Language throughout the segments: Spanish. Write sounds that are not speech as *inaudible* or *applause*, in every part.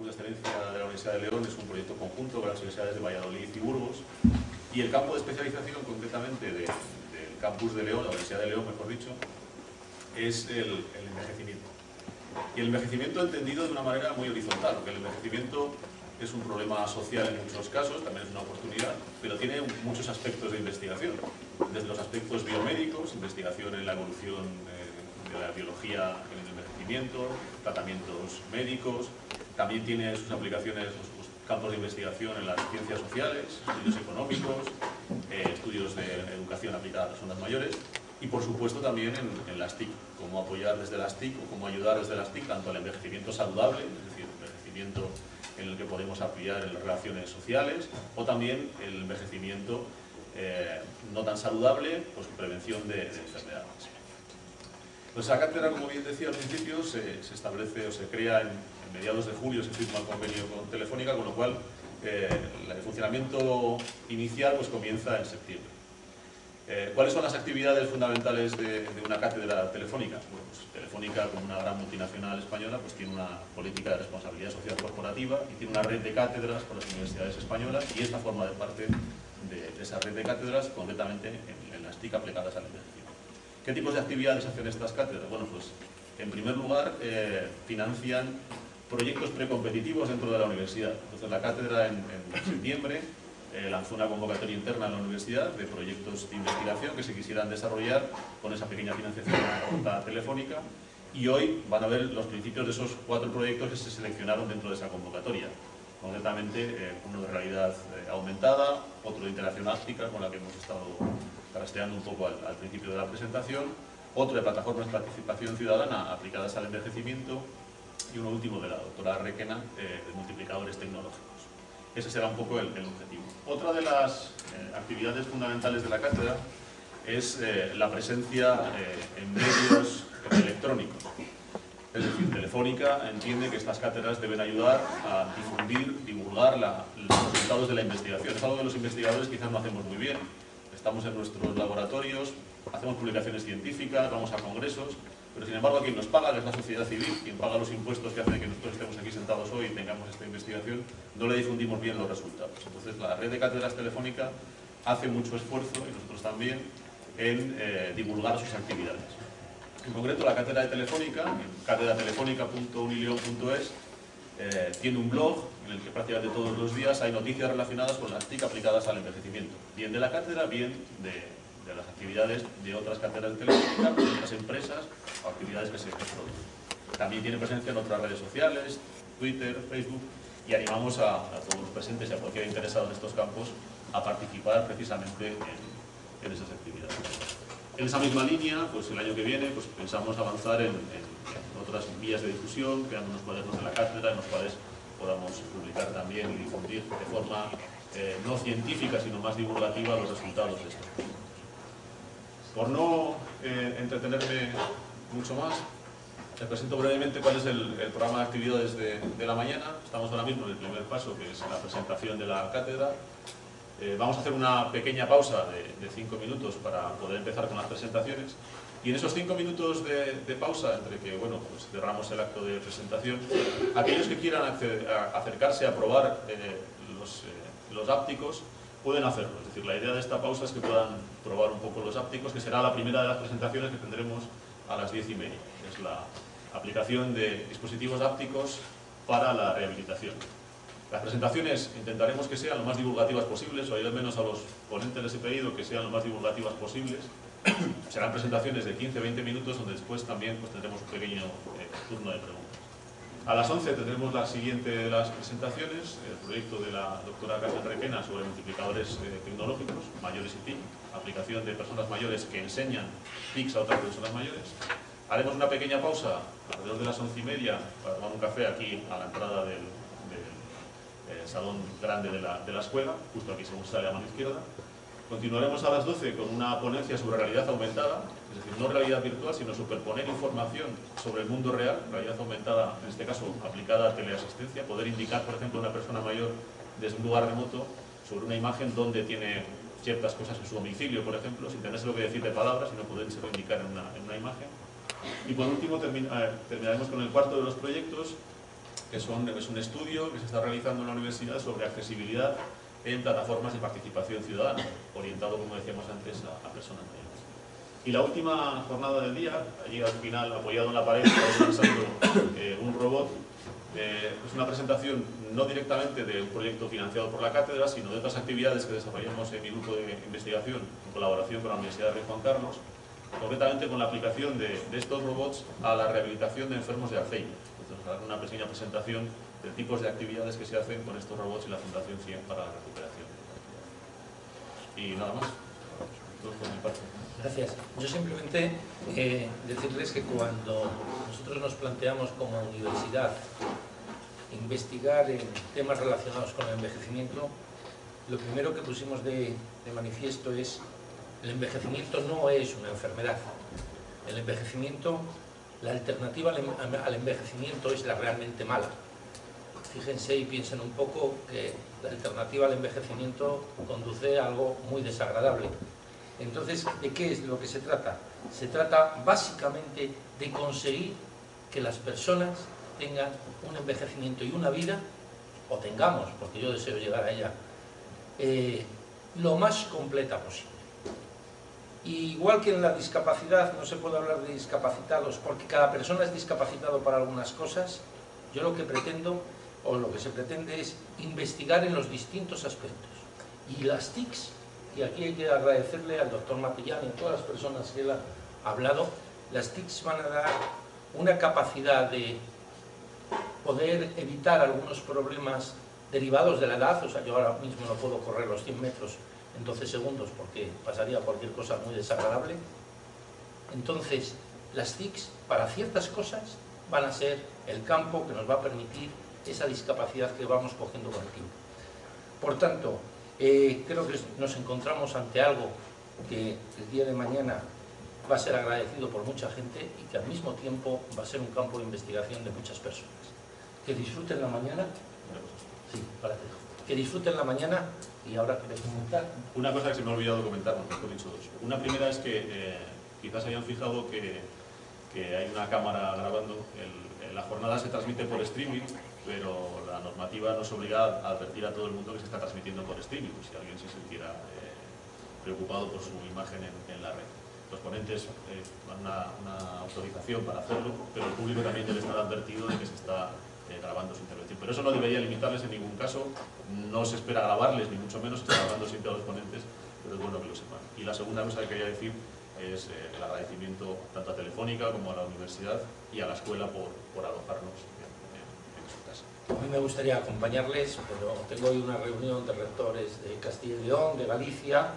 Campus de Excelencia de la Universidad de León es un proyecto conjunto con las universidades de Valladolid y Burgos y el campo de especialización concretamente del Campus de León, la Universidad de León mejor dicho, es el, envejecimiento. Y el envejecimiento entendido de una manera muy horizontal, porque el envejecimiento es un problema social en muchos casos, también es una oportunidad, pero tiene muchos aspectos de investigación, desde los aspectos biomédicos, investigación en la evolución eh, de la biología en el envejecimiento, tratamientos médicos, también tiene sus aplicaciones, sus campos de investigación en las ciencias sociales, estudios económicos, eh, estudios de educación aplicada a personas mayores, y por supuesto también en, las TIC, cómo apoyar desde las TIC o cómo ayudar desde las TIC tanto al envejecimiento saludable, es decir, envejecimiento en el que podemos apoyar en las relaciones sociales, o también el envejecimiento eh, no tan saludable, pues prevención de, enfermedades. Pues esa cátedra, como bien decía al principio, se, establece o se crea en, mediados de julio, se firma el convenio con Telefónica, con lo cual eh, el funcionamiento inicial pues, comienza en septiembre. Eh, ¿Cuáles son las actividades fundamentales de, una cátedra telefónica? Pues telefónica, como una gran multinacional española, pues tiene una política de responsabilidad social corporativa y tiene una red de cátedras por las universidades españolas y esta forma de parte de, esa red de cátedras, concretamente en, las TIC aplicadas al envejecimiento. ¿Qué tipos de actividades hacen estas cátedras? Bueno, pues en primer lugar eh, financian proyectos precompetitivos dentro de la universidad. Entonces la cátedra en septiembre eh, lanzó una convocatoria interna en la universidad de proyectos de investigación que se quisieran desarrollar con esa pequeña financiación telefónica y hoy van a ver los principios de esos cuatro proyectos que se seleccionaron dentro de esa convocatoria. Concretamente, eh, uno de realidad aumentada, otro de interacción áptica, con la que hemos estado trasteando un poco al, principio de la presentación, otro de plataformas de participación ciudadana aplicadas al envejecimiento y uno último de la doctora Requena, de multiplicadores tecnológicos. Ese será un poco el, objetivo. Otra de las eh, actividades fundamentales de la cátedra es eh, la presencia eh, en medios electrónicos. Es decir, Telefónica entiende que estas cátedras deben ayudar a difundir, divulgar los resultados de la investigación. Es algo que los investigadores quizás no hacemos muy bien. Estamos en nuestros laboratorios, hacemos publicaciones científicas, vamos a congresos, pero sin embargo quien nos paga, que es la sociedad civil, quien paga los impuestos que hace que nosotros estemos aquí sentados hoy y tengamos esta investigación, no le difundimos bien los resultados. Entonces la red de cátedras telefónica hace mucho esfuerzo, y nosotros también, en eh, divulgar sus actividades. En concreto, la cátedra de Telefónica, en cátedra-telefónica.unilion.es, eh, tiene un blog en el que prácticamente todos los días hay noticias relacionadas con las TIC aplicadas al envejecimiento, bien de la cátedra, bien de, las actividades de otras cátedras de telefónica, de otras empresas o actividades que se producen. También tiene presencia en otras redes sociales, Twitter, Facebook, y animamos a, todos los presentes y a cualquier interesado en estos campos a participar precisamente en, esas actividades. En esa misma línea, pues el año que viene pues pensamos avanzar en, otras vías de difusión, creando unos cuadernos de la cátedra en los cuales podamos publicar también y difundir de forma eh, no científica, sino más divulgativa los resultados de estos por no eh, entretenerme mucho más, les presento brevemente cuál es el, programa de actividades de, la mañana. Estamos ahora mismo en el primer paso, que es la presentación de la cátedra. Eh, vamos a hacer una pequeña pausa de, cinco minutos para poder empezar con las presentaciones. Y en esos cinco minutos de, pausa, entre que bueno, pues cerramos el acto de presentación, aquellos que quieran acercarse a probar eh, los, los ápticos, pueden hacerlo. Es decir, la idea de esta pausa es que puedan probar un poco los ápticos, que será la primera de las presentaciones que tendremos a las diez y media. Es la aplicación de dispositivos ápticos para la rehabilitación. Las presentaciones intentaremos que sean lo más divulgativas posibles, o al menos a los ponentes les he pedido que sean lo más divulgativas posibles. *clears throat* Serán presentaciones de 15-20 minutos, donde después también pues, tendremos un pequeño eh, turno de preguntas. A las 11 tendremos la siguiente de las presentaciones, el proyecto de la doctora Carmen Requena sobre multiplicadores eh, tecnológicos, mayores y TIC, aplicación de personas mayores que enseñan TICs a otras personas mayores. Haremos una pequeña pausa alrededor de las 11 y media para tomar un café aquí a la entrada del, eh, salón grande de la, de la escuela, justo aquí según sale a mano izquierda. Continuaremos a las 12 con una ponencia sobre realidad aumentada, es decir, no realidad virtual, sino superponer información sobre el mundo real, realidad aumentada, en este caso aplicada a teleasistencia, poder indicar, por ejemplo, a una persona mayor desde un lugar remoto sobre una imagen donde tiene ciertas cosas en su domicilio, por ejemplo, sin tenerse lo que decir de palabras, sino podérselo indicar en una, imagen. Y por último eh, terminaremos con el cuarto de los proyectos, que es un estudio que se está realizando en la universidad sobre accesibilidad en plataformas de participación ciudadana, orientado, como decíamos antes, a, personas mayores. Y la última jornada del día, allí al final, apoyado en la pared, eh, un robot. Eh, es una presentación no directamente de un proyecto financiado por la cátedra, sino de otras actividades que desarrollamos en mi grupo de investigación en colaboración con la Universidad de Rey Juan Carlos, concretamente con la aplicación de, de estos robots a la rehabilitación de enfermos de Alzheimer. Dar una pequeña presentación de tipos de actividades que se hacen con estos robots y la Fundación 100 para la recuperación. Y nada más. Gracias. Yo simplemente eh, decirles que cuando nosotros nos planteamos como universidad investigar en temas relacionados con el envejecimiento, lo primero que pusimos de, de manifiesto es el envejecimiento no es una enfermedad. El envejecimiento, la alternativa al envejecimiento es la realmente mala fíjense y piensen un poco que la alternativa al envejecimiento conduce a algo muy desagradable. Entonces, ¿de qué es lo que se trata? Se trata básicamente de conseguir que las personas tengan un envejecimiento y una vida, o tengamos, porque yo deseo llegar a ella, eh, lo más completa posible. Igual que en la discapacidad no se puede hablar de discapacitados porque cada persona es discapacitado para algunas cosas, yo lo que pretendo o lo que se pretende es investigar en los distintos aspectos. Y las TICs, y aquí hay que agradecerle al doctor Matillán y a todas las personas que él ha hablado, las TICs van a dar una capacidad de poder evitar algunos problemas derivados de la edad, o sea, yo ahora mismo no puedo correr los 100 metros en 12 segundos porque pasaría cualquier cosa muy desagradable. Entonces, las TICs, para ciertas cosas, van a ser el campo que nos va a permitir esa discapacidad que vamos cogiendo con el tiempo. Por tanto, eh, creo que nos encontramos ante algo que el día de mañana va a ser agradecido por mucha gente y que al mismo tiempo va a ser un campo de investigación de muchas personas. Que disfruten la mañana. Sí, para que disfruten la mañana y ahora queréis comentar. Una cosa que se me ha olvidado comentar, mejor dicho dos. Una primera es que eh, quizás hayan fijado que, hay una cámara grabando. la jornada se transmite por streaming pero la normativa nos obliga a advertir a todo el mundo que se está transmitiendo por streaming, si alguien se sintiera eh, preocupado por su imagen en, la red. Los ponentes eh, dan una, autorización para hacerlo, pero el público también debe estar advertido de que se está eh, grabando su intervención. Pero eso no debería limitarles en ningún caso, no se espera grabarles, ni mucho menos, está grabando siempre a los ponentes, pero es bueno que lo sepan. Y la segunda cosa que quería decir es el agradecimiento tanto a Telefónica como a la universidad y a la escuela por, por alojarnos a mí me gustaría acompañarles, pero tengo hoy una reunión de rectores de Castilla y León, de Galicia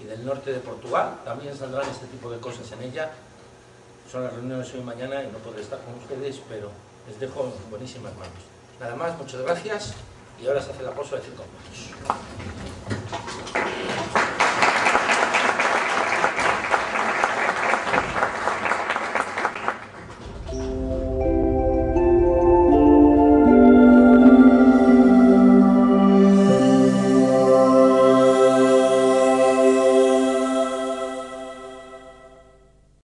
y del norte de Portugal. También saldrán este tipo de cosas en ella. Son las reuniones hoy y mañana y no podré estar con ustedes, pero les dejo en buenísimas manos. Nada más, muchas gracias y ahora se hace la pausa de cinco minutos.